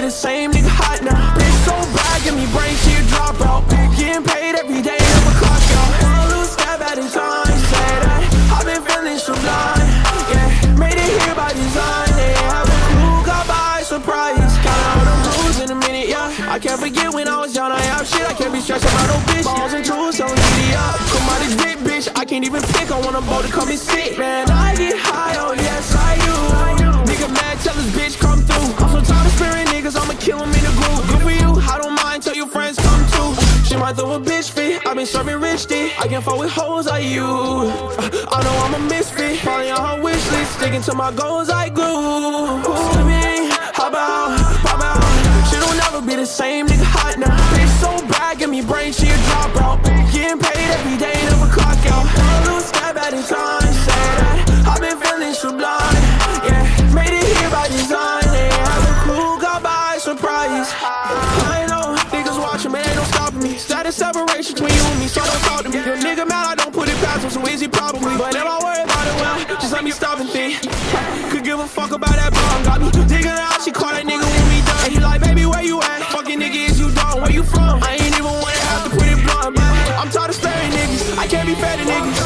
be the same nigga hot now. Bitch so bad, give me brain, she a dropout. Getting paid every day, never clock out. Wanna lose step at a time, say that. I've been feeling sublime, yeah. Made it here by design, a clue, got by surprise. Count all the rules in a minute, yeah. I can't forget when I was down, I have shit. I can't be stressed about no bitch. Balls and tools, so giddy up. Come out this big bitch, I can't even pick. I want a boat to come and sit, man. I get high, oh yes I Might throw a bitch fit, i been serving rich dick. I can't fuck with hoes like you. I know I'm a misfit, falling on her wish list, sticking to my goals like glue. To me, how about, how about? She don't never be the same nigga hot now. Bitch so bad, give me brain, she a dropout. the separation between you and me, so don't talk to me. Your nigga mad, I don't put it past him, so easy probably. But if I worry about it, well, just let me stop and think. Could give a fuck about that bomb, got me digging out. She call that nigga when we done. And he like, baby, where you at? Fucking nigga, is you done? Where you from? I ain't even wanna have to put it blunt, but I'm tired of staring niggas. I can't be fair to niggas.